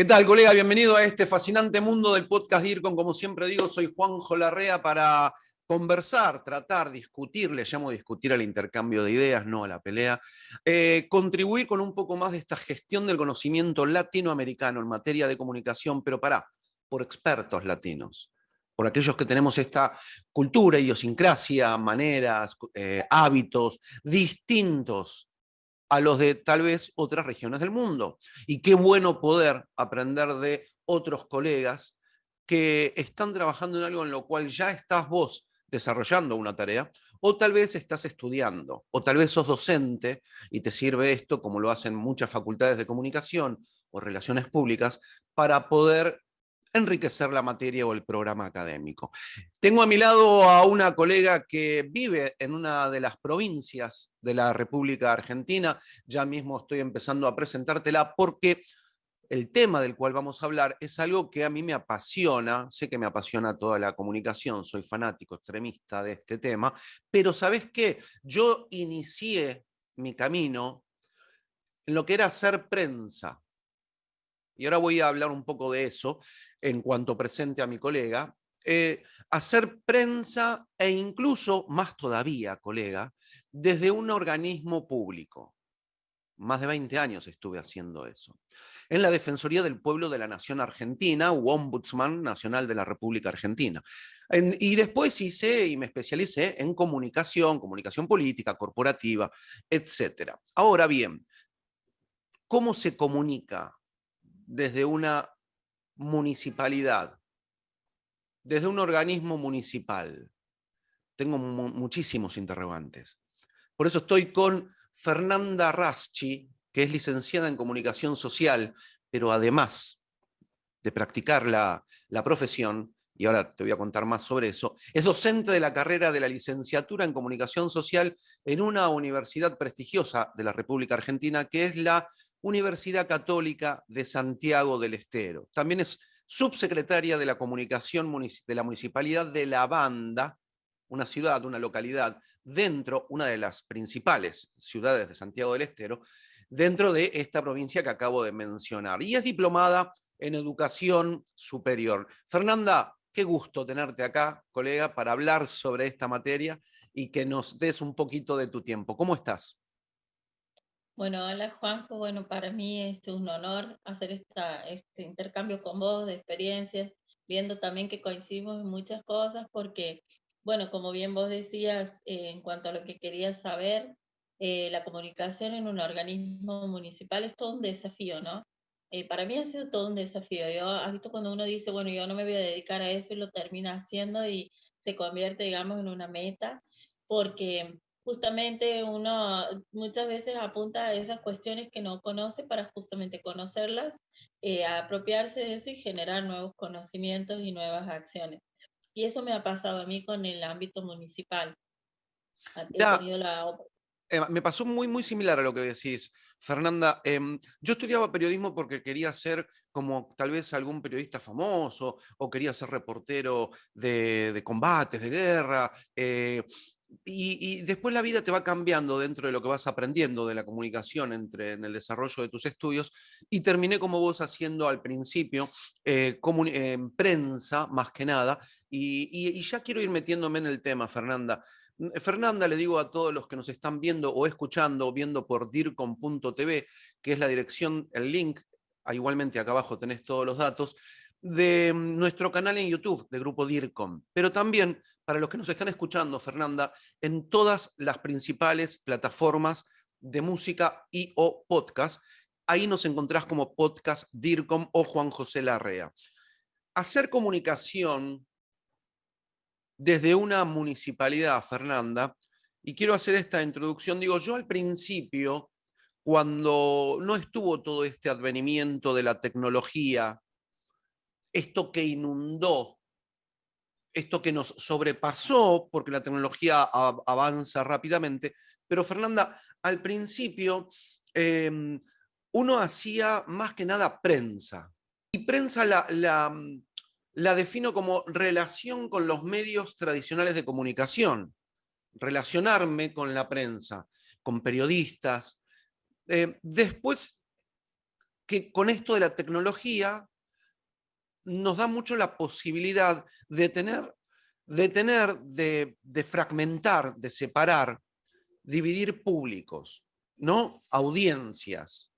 ¿Qué tal, colega? Bienvenido a este fascinante mundo del podcast DIRCON. Como siempre digo, soy Juanjo Larrea para conversar, tratar, discutir, le llamo discutir al intercambio de ideas, no a la pelea, eh, contribuir con un poco más de esta gestión del conocimiento latinoamericano en materia de comunicación, pero para, por expertos latinos, por aquellos que tenemos esta cultura, idiosincrasia, maneras, eh, hábitos distintos a los de tal vez otras regiones del mundo. Y qué bueno poder aprender de otros colegas que están trabajando en algo en lo cual ya estás vos desarrollando una tarea, o tal vez estás estudiando, o tal vez sos docente y te sirve esto, como lo hacen muchas facultades de comunicación o relaciones públicas, para poder enriquecer la materia o el programa académico. Tengo a mi lado a una colega que vive en una de las provincias de la República Argentina, ya mismo estoy empezando a presentártela porque el tema del cual vamos a hablar es algo que a mí me apasiona, sé que me apasiona toda la comunicación, soy fanático, extremista de este tema, pero ¿sabes qué? Yo inicié mi camino en lo que era hacer prensa. Y ahora voy a hablar un poco de eso en cuanto presente a mi colega. Eh, hacer prensa e incluso, más todavía, colega, desde un organismo público. Más de 20 años estuve haciendo eso. En la Defensoría del Pueblo de la Nación Argentina, u Ombudsman Nacional de la República Argentina. y después hice y me especialicé en comunicación, comunicación política, corporativa, etc. Ahora bien, ¿cómo se comunica desde una municipalidad, desde un organismo municipal? Tengo muchísimos interrogantes. Por eso estoy con Fernanda Raschi, que es licenciada en comunicación social, pero además de practicar la, la profesión, y ahora te voy a contar más sobre eso, es docente de la carrera de la licenciatura en comunicación social en una universidad prestigiosa de la República Argentina, que es la Universidad Católica de Santiago del Estero. También es subsecretaria de la comunicación de la Municipalidad de La Banda, una ciudad, una localidad, dentro, una de las principales ciudades de Santiago del Estero, dentro de esta provincia que acabo de mencionar. Y es diplomada en educación superior. Fernanda, qué gusto tenerte acá, colega, para hablar sobre esta materia y que nos des un poquito de tu tiempo. ¿Cómo estás? Bueno, hola Juanjo, bueno, para mí es un honor hacer esta, este intercambio con vos de experiencias, viendo también que coincidimos en muchas cosas, porque bueno, como bien vos decías, eh, en cuanto a lo que querías saber, eh, la comunicación en un organismo municipal es todo un desafío, ¿no? Eh, para mí ha sido todo un desafío. Yo, has visto cuando uno dice, bueno, yo no me voy a dedicar a eso y lo termina haciendo y se convierte, digamos, en una meta, porque justamente uno muchas veces apunta a esas cuestiones que no conoce para justamente conocerlas, apropiarse de eso y generar nuevos conocimientos y nuevas acciones. Y eso me ha pasado a mí con el ámbito municipal. me pasó muy, muy similar a lo que decís, Fernanda. Em, yo estudiaba periodismo porque quería ser como tal vez algún periodista famoso o quería ser reportero de, combates, de guerra. Eh, y, después la vida te va cambiando dentro de lo que vas aprendiendo de la comunicación entre, en el desarrollo de tus estudios y terminé como vos haciendo al principio, eh, en prensa más que nada, y, ya quiero ir metiéndome en el tema, Fernanda. Fernanda, le digo a todos los que nos están viendo o escuchando, viendo por dircom.tv, que es la dirección, el link, ah, igualmente acá abajo tenés todos los datos, de nuestro canal en YouTube de Grupo DIRCOM, pero también para los que nos están escuchando, Fernanda, en todas las principales plataformas de música y o podcast. Ahí nos encontrás como podcast DIRCOM o Juan José Larrea. Hacer comunicación desde una municipalidad, Fernanda, y quiero hacer esta introducción, digo, yo al principio, cuando no estuvo todo este advenimiento de la tecnología, esto que inundó, esto que nos sobrepasó, porque la tecnología avanza rápidamente, pero Fernanda, al principio em, uno hacía más que nada prensa, y prensa la, defino como relación con los medios tradicionales de comunicación, relacionarme con la prensa, con periodistas. Eh, después que con esto de la tecnología nos da mucho la posibilidad de tener, de, tener, de, de fragmentar, de separar, dividir públicos, ¿no? Audiencias.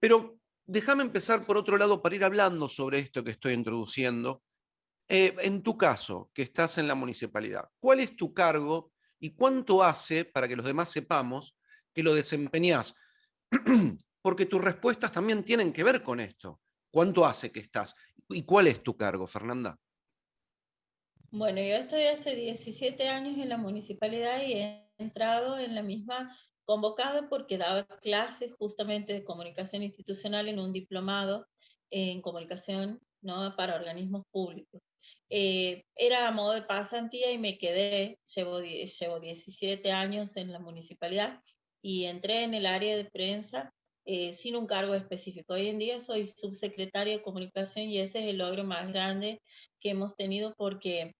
Pero déjame empezar por otro lado para ir hablando sobre esto que estoy introduciendo. Eh, en tu caso, que estás en la municipalidad, ¿cuál es tu cargo y cuánto hace, para que los demás sepamos, que lo desempeñas? Porque tus respuestas también tienen que ver con esto. ¿Cuánto hace que estás? ¿Y cuál es tu cargo, Fernanda? Bueno, yo estoy hace 17 años en la municipalidad y he entrado en la misma convocada porque daba clases justamente de comunicación institucional en un diplomado en comunicación ¿no? para organismos públicos. Eh, era a modo de pasantía y me quedé, llevo, llevo 17 años en la municipalidad y entré en el área de prensa eh, sin un cargo específico. Hoy en día soy subsecretaria de comunicación y ese es el logro más grande que hemos tenido porque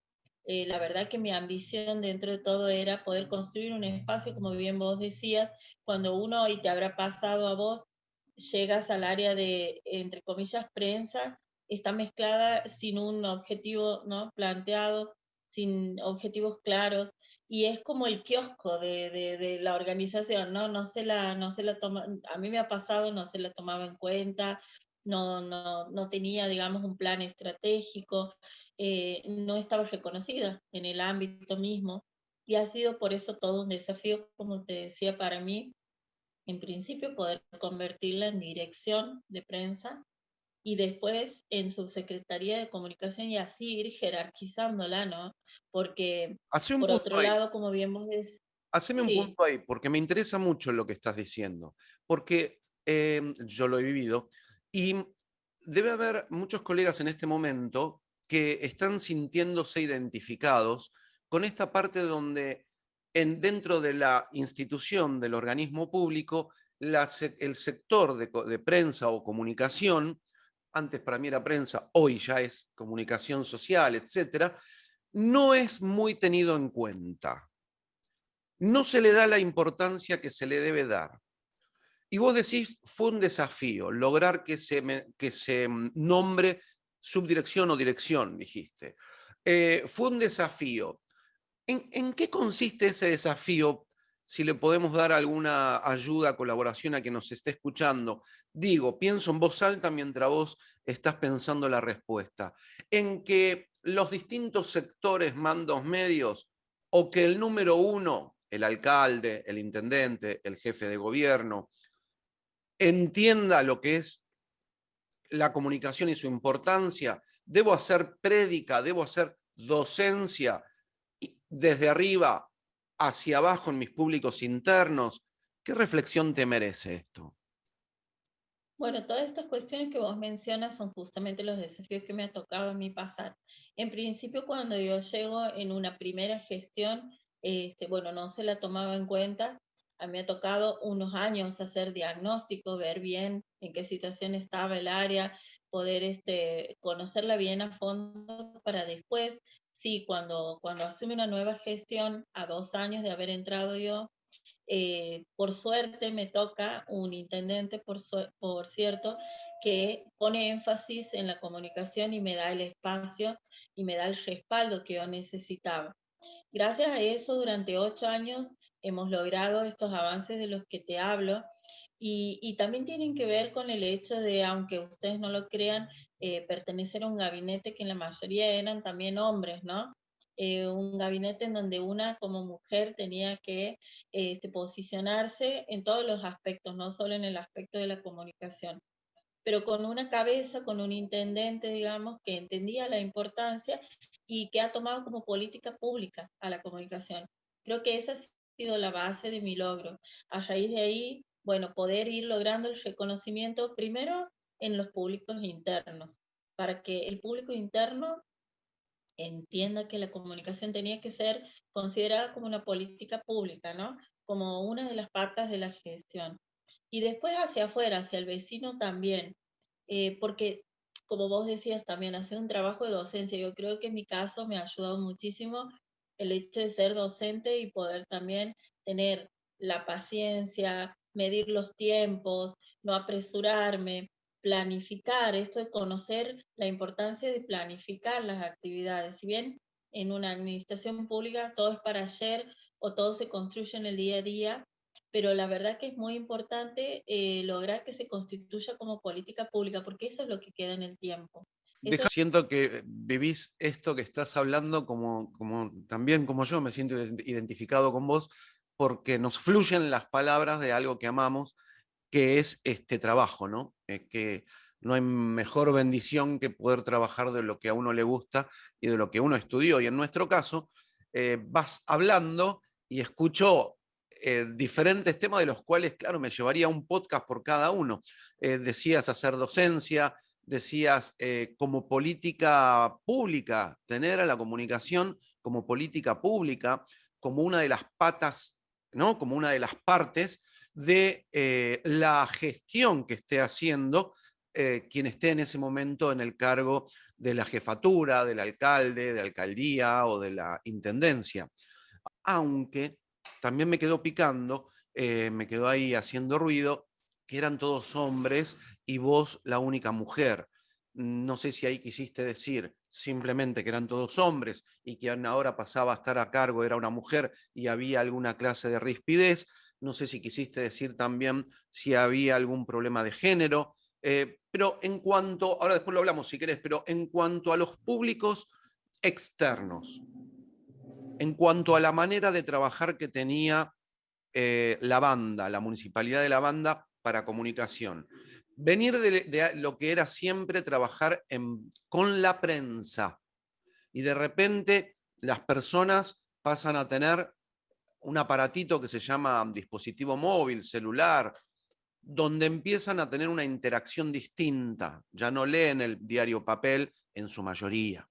eh, la verdad que mi ambición dentro de todo era poder construir un espacio, como bien vos decías, cuando uno, y te habrá pasado a vos, llegas al área de, entre comillas, prensa, está mezclada sin un objetivo ¿no? planteado, sin objetivos claros, y es como el kiosco de, la organización, ¿no? No se la, no se la toma, a mí me ha pasado, no se la tomaba en cuenta, no, no, no tenía, digamos, un plan estratégico, eh, no estaba reconocida en el ámbito mismo, y ha sido por eso todo un desafío, como te decía, para mí, en principio, poder convertirla en dirección de prensa y después en subsecretaría de comunicación y así ir jerarquizándola, ¿no? Porque por otro lado, como bien vos decís... Haceme un punto ahí, porque me interesa mucho lo que estás diciendo, porque em, yo lo he vivido y debe haber muchos colegas en este momento que están sintiéndose identificados con esta parte donde en, dentro de la institución del organismo público, la, el sector de, de prensa o comunicación antes para mí era prensa, hoy ya es comunicación social, etcétera, no es muy tenido en cuenta. No se le da la importancia que se le debe dar. Y vos decís, fue un desafío lograr que se, que se mm, nombre subdirección o dirección, dijiste. Eh, fue un desafío. ¿En, ¿En qué consiste ese desafío si le podemos dar alguna ayuda, colaboración a quien nos esté escuchando. Digo, pienso en voz alta mientras vos estás pensando la respuesta. En que los distintos sectores, mandos medios, o que el número uno, el alcalde, el intendente, el jefe de gobierno, entienda lo que es la comunicación y su importancia. Debo hacer prédica, debo hacer docencia desde arriba hacia abajo en mis públicos internos. ¿Qué reflexión te merece esto? Bueno, todas estas cuestiones que vos mencionas son justamente los desafíos que me ha tocado a mí pasar. En principio, cuando yo llego en una primera gestión, este, bueno, no se la tomaba en cuenta. A mí me ha tocado unos años hacer diagnóstico, ver bien en qué situación estaba el área, poder este, conocerla bien a fondo para después sí, cuando, cuando asume una nueva gestión, a dos años de haber entrado yo, eh, por suerte me toca un intendente, por, por cierto, que pone énfasis en la comunicación y me da el espacio y me da el respaldo que yo necesitaba. Gracias a eso, durante ocho años hemos logrado estos avances de los que te hablo y, y, también tienen que ver con el hecho de, aunque ustedes no lo crean, eh, pertenecer a un gabinete que en la mayoría eran también hombres, ¿no? Eh, un gabinete en donde una como mujer tenía que este, posicionarse en todos los aspectos, no solo en el aspecto de la comunicación, pero con una cabeza, con un intendente, digamos, que entendía la importancia y que ha tomado como política pública a la comunicación. Creo que esa ha sido la base de mi logro. A raíz de ahí, bueno, poder ir logrando el reconocimiento primero en los públicos internos, para que el público interno entienda que la comunicación tenía que ser considerada como una política pública, ¿no? Como una de las patas de la gestión. Y después hacia afuera, hacia el vecino también, eh, porque como vos decías también, hacer un trabajo de docencia, yo creo que en mi caso me ha ayudado muchísimo el hecho de ser docente y poder también tener la paciencia, medir los tiempos, no apresurarme, planificar, esto de conocer la importancia de planificar las actividades. Si bien en una administración pública todo es para ayer o todo se construye en el día a día, pero la verdad que es muy importante eh, lograr que se constituya como política pública, porque eso es lo que queda en el tiempo. Siento que vivís esto que estás hablando como, como también como yo me siento identificado con vos, porque nos fluyen las palabras de algo que amamos que es este trabajo, ¿no? que no hay mejor bendición que poder trabajar de lo que a uno le gusta y de lo que uno estudió. Y en nuestro caso, eh, vas hablando y escucho eh, diferentes temas de los cuales, claro, me llevaría un podcast por cada uno. Eh, decías hacer docencia, decías como política pública, tener a la comunicación como política pública, como una de las patas, ¿no? como una de las partes de eh, la gestión que esté haciendo eh, quien esté en ese momento en el cargo de la jefatura, del alcalde, de alcaldía o de la intendencia. Aunque también me quedó picando, eh, me quedó ahí haciendo ruido, que eran todos hombres y vos la única mujer. No sé si ahí quisiste decir simplemente que eran todos hombres y que ahora pasaba a estar a cargo, era una mujer y había alguna clase de rispidez, no sé si quisiste decir también si había algún problema de género, eh, pero en cuanto, ahora después lo hablamos si querés, pero en cuanto a los públicos externos, en cuanto a la manera de trabajar que tenía eh, la banda, la municipalidad de la banda para comunicación, venir de, lo que era siempre trabajar con la prensa y de repente las personas pasan a tener un aparatito que se llama dispositivo móvil, celular, donde empiezan a tener una interacción distinta. Ya no leen el diario papel en su mayoría.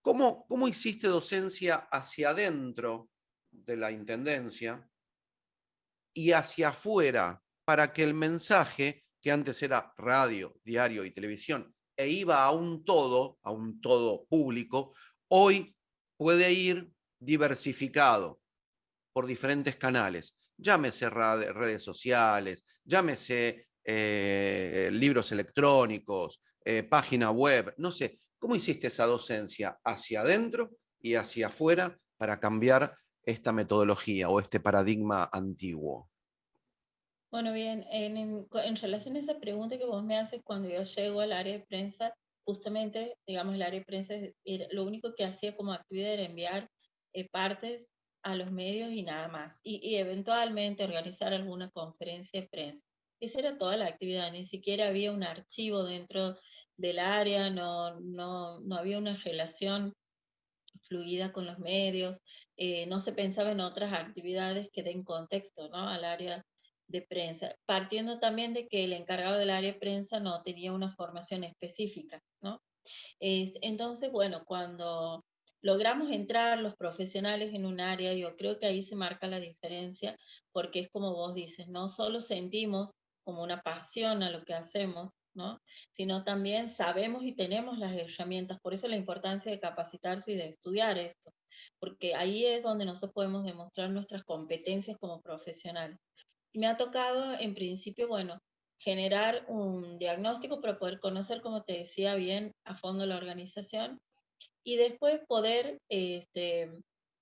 ¿Cómo, cómo hiciste docencia hacia adentro de la Intendencia y hacia afuera para que el mensaje, que antes era radio, diario y televisión, e iba a un todo, a un todo público, hoy puede ir diversificado por diferentes canales. Llámese redes sociales, llámese eh, libros electrónicos, eh, página web, no sé. ¿Cómo hiciste esa docencia hacia adentro y hacia afuera para cambiar esta metodología o este paradigma antiguo? Bueno, bien, en, en, relación a esa pregunta que vos me haces cuando yo llego al área de prensa, justamente, digamos, el área de prensa, lo único que hacía como actividad era enviar eh, partes a los medios y nada más. Y, eventualmente organizar alguna conferencia de prensa. Esa era toda la actividad, ni siquiera había un archivo dentro del área, no, no, no había una relación fluida con los medios, eh, no se pensaba en otras actividades que den contexto ¿no? al área de prensa, partiendo también de que el encargado del área de prensa no tenía una formación específica, ¿no? entonces, bueno, cuando logramos entrar los profesionales en un área, yo creo que ahí se marca la diferencia, porque es como vos dices, no solo sentimos como una pasión a lo que hacemos, ¿no? sino también sabemos y tenemos las herramientas, por eso la importancia de capacitarse y de estudiar esto, porque ahí es donde nosotros podemos demostrar nuestras competencias como profesionales. Me ha tocado, en principio, bueno, generar un diagnóstico para poder conocer, como te decía bien, a fondo la organización y después poder, este,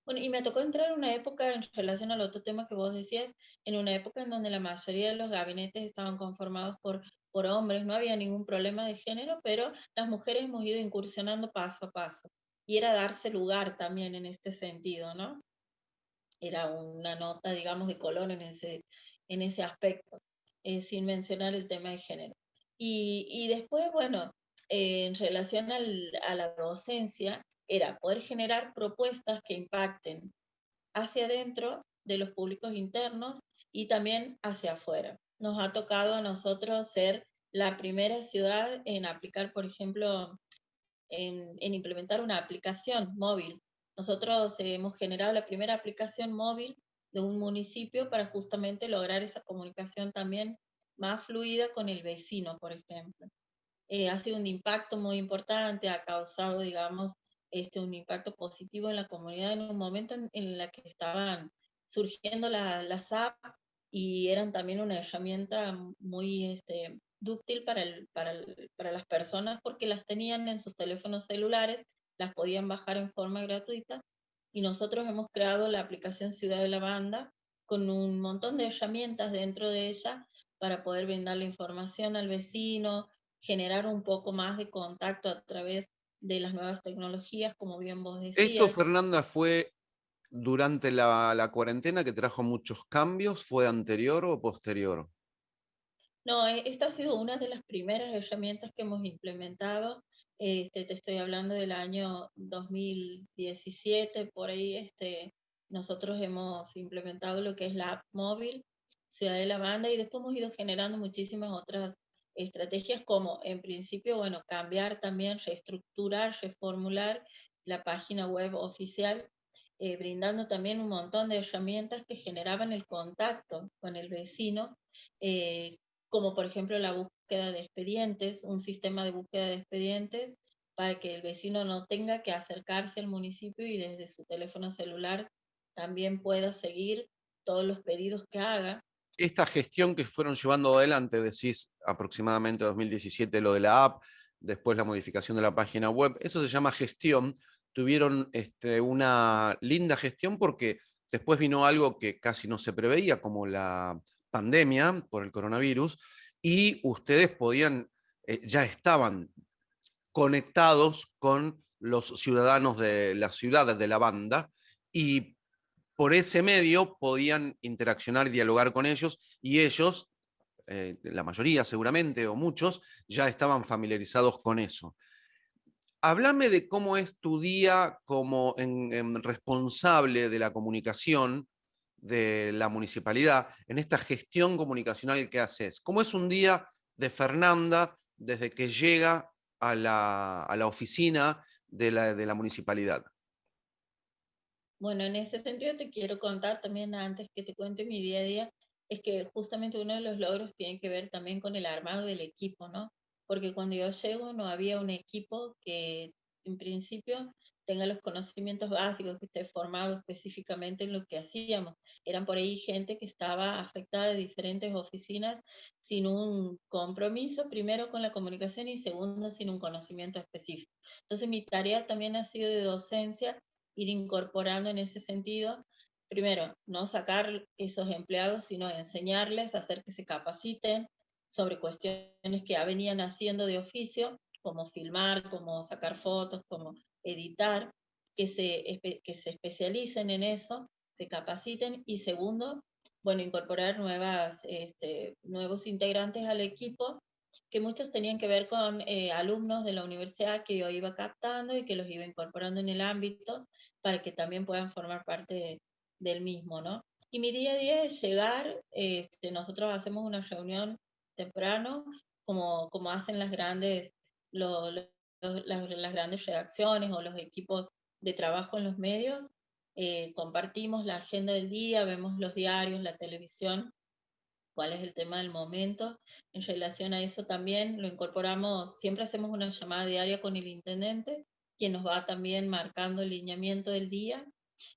bueno, y me tocó entrar en una época en relación al otro tema que vos decías, en una época en donde la mayoría de los gabinetes estaban conformados por, por hombres, no había ningún problema de género, pero las mujeres hemos ido incursionando paso a paso. Y era darse lugar también en este sentido, ¿no? Era una nota, digamos, de color en ese, en ese aspecto, eh, sin mencionar el tema de género. Y, y después, bueno, en relación a la docencia era poder generar propuestas que impacten hacia adentro de los públicos internos y también hacia afuera. Nos ha tocado a nosotros ser la primera ciudad en aplicar, por ejemplo, en, en implementar una aplicación móvil. Nosotros hemos generado la primera aplicación móvil de un municipio para justamente lograr esa comunicación también más fluida con el vecino, por ejemplo. Eh, ha sido un impacto muy importante, ha causado, digamos, este, un impacto positivo en la comunidad en un momento en, el que estaban surgiendo las apps y eran también una herramienta muy este, dúctil para, el, para, para las personas porque las tenían en sus teléfonos celulares, las podían bajar en forma gratuita y nosotros hemos creado la aplicación Ciudad de la Banda con un montón de herramientas dentro de ella para poder brindar la información al vecino, generar un poco más de contacto a través de las nuevas tecnologías, como bien vos decías. Esto, Fernanda, fue durante la, la cuarentena que trajo muchos cambios, ¿fue anterior o posterior? No, e, esta ha sido una de las primeras herramientas que hemos implementado. Este, te estoy hablando del año 2017, por ahí este, nosotros hemos implementado lo que es la app móvil, Ciudad de la Banda, y después hemos ido generando muchísimas otras estrategias como, en principio, bueno, cambiar también, reestructurar, reformular la página web oficial, eh, brindando también un montón de herramientas que generaban el contacto con el vecino, eh, como por ejemplo la búsqueda de expedientes, un sistema de búsqueda de expedientes para que el vecino no tenga que acercarse al municipio y desde su teléfono celular también pueda seguir todos los pedidos que haga. Esta gestión que fueron llevando adelante, decís aproximadamente 2017 lo de la app, después la modificación de la página web, eso se llama gestión, tuvieron este, una linda gestión porque después vino algo que casi no se preveía, como la pandemia por el coronavirus, y ustedes podían, eh, ya estaban conectados con los ciudadanos de las ciudades de la banda, y por ese medio podían interaccionar y dialogar con ellos y ellos, eh, la mayoría seguramente o muchos, ya estaban familiarizados con eso. Háblame de cómo es tu día como responsable de la comunicación de la municipalidad, en esta gestión comunicacional que haces. ¿Cómo es un día de Fernanda desde que llega a la, oficina de la, de la municipalidad? Bueno, en ese sentido te quiero contar también antes que te cuente mi día a día, es que justamente uno de los logros tiene que ver también con el armado del equipo, ¿no? Porque cuando yo llego no había un equipo que en principio tenga los conocimientos básicos, que esté formado específicamente en lo que hacíamos. Eran por ahí gente que estaba afectada de diferentes oficinas sin un compromiso, primero con la comunicación y segundo sin un conocimiento específico. Entonces mi tarea también ha sido de docencia ir incorporando en ese sentido, primero, no sacar esos empleados, sino enseñarles, hacer que se capaciten sobre cuestiones que ya venían haciendo de oficio, como filmar, como sacar fotos, como editar, que se, que se especialicen en eso, se capaciten y segundo, bueno, incorporar nuevas, este, nuevos integrantes al equipo que muchos tenían que ver con eh, alumnos de la universidad que yo iba captando y que los iba incorporando en el ámbito para que también puedan formar parte del mismo, ¿no? Y mi día a día es llegar, este, nosotros hacemos una reunión temprano, como, como hacen las grandes, las, las, grandes redacciones o los equipos de trabajo en los medios, eh, compartimos la agenda del día, vemos los diarios, la televisión, cuál es el tema del momento. En relación a eso también lo incorporamos, siempre hacemos una llamada diaria con el intendente, quien nos va también marcando el lineamiento del día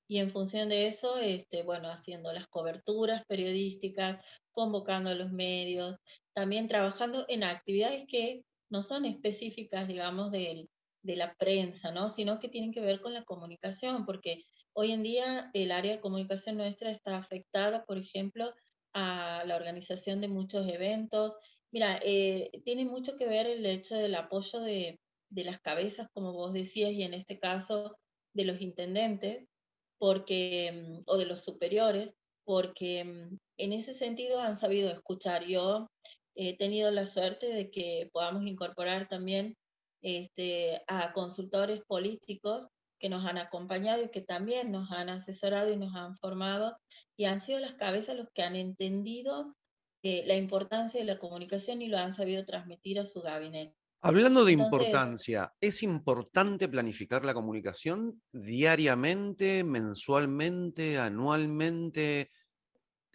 y en función de eso, este, bueno, haciendo las coberturas periodísticas, convocando a los medios, también trabajando en actividades que no son específicas, digamos, de, la prensa, ¿no? Sino que tienen que ver con la comunicación, porque hoy en día el área de comunicación nuestra está afectada, por ejemplo, a la organización de muchos eventos. Mira, eh, tiene mucho que ver el hecho del apoyo de, de, las cabezas, como vos decías, y en este caso de los intendentes, porque, mm, o de los superiores, porque mm, en ese sentido han sabido escuchar. Yo he tenido la suerte de que podamos incorporar también este, a consultores políticos que nos han acompañado y que también nos han asesorado y nos han formado y han sido las cabezas los que han entendido eh, la importancia de la comunicación y lo han sabido transmitir a su gabinete. Hablando de importancia, ¿es importante planificar la comunicación diariamente, mensualmente, anualmente?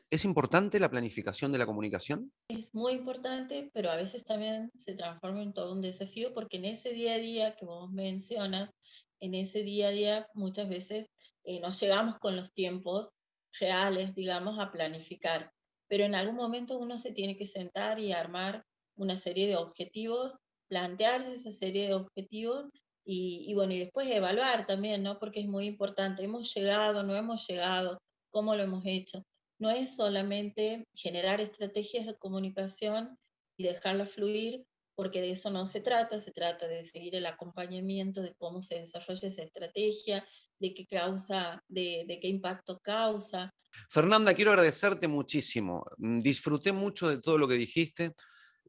¿Es importante la planificación de la comunicación? Es muy importante, pero a veces también se transforma en todo un desafío porque en ese día a día que vos mencionas, en ese día a día muchas veces eh, nos llegamos con los tiempos reales, digamos, a planificar. pero en algún momento uno se tiene que sentar y armar una serie de objetivos, plantearse esa serie de objetivos y, y, bueno, y después evaluar también, ¿no? Porque es muy importante, hemos llegado, no hemos llegado, cómo lo hemos hecho. No es solamente generar estrategias de comunicación y dejarla fluir, porque de eso no se trata, se trata de seguir el acompañamiento de cómo se desarrolla esa estrategia, de qué causa, de, qué impacto causa. Fernanda, quiero agradecerte muchísimo. Mm, disfruté mucho de todo lo que dijiste.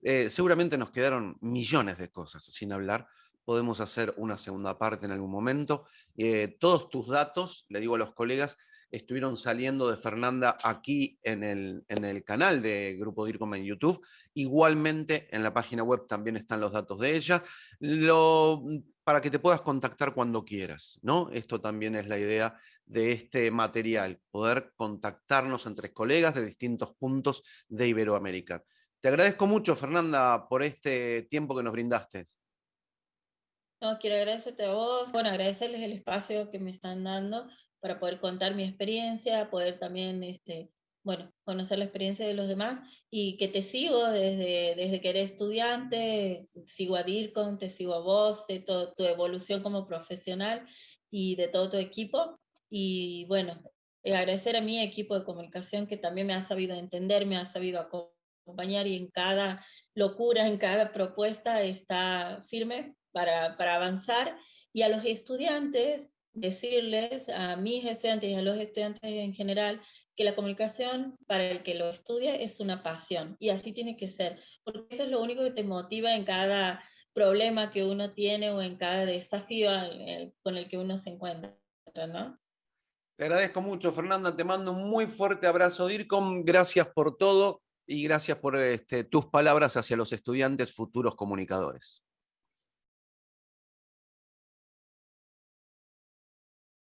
Eh, seguramente nos quedaron millones de cosas sin hablar. Podemos hacer una segunda parte en algún momento. Eh, todos tus datos, le digo a los colegas, estuvieron saliendo de Fernanda aquí en el, en el canal de Grupo DIRCOM en YouTube. Igualmente en la página web también están los datos de ella, para que te puedas contactar cuando quieras. ¿no? Esto también es la idea de este material, poder contactarnos entre colegas de distintos puntos de Iberoamérica. Te agradezco mucho, Fernanda, por este tiempo que nos brindaste. No, quiero agradecerte a vos, bueno, agradecerles el espacio que me están dando para poder contar mi experiencia, poder también, este, bueno, conocer la experiencia de los demás y que te sigo desde, desde que eres estudiante, sigo a DIRCON, te sigo a vos, de toda tu evolución como profesional y de todo tu equipo. Y bueno, eh, agradecer a mi equipo de comunicación que también me ha sabido entender, me ha sabido acompañar y en cada locura, en cada propuesta está firme para, para avanzar. Y a los estudiantes, decirles, a mis estudiantes y a los estudiantes en general, que la comunicación para el que lo estudia es una pasión y así tiene que ser, porque eso es lo único que te motiva en cada problema que uno tiene o en cada desafío con el que uno se encuentra, ¿no? Te agradezco mucho, Fernanda, te mando un muy fuerte abrazo, DIRCOM, gracias por todo y gracias por este, tus palabras hacia los estudiantes futuros comunicadores.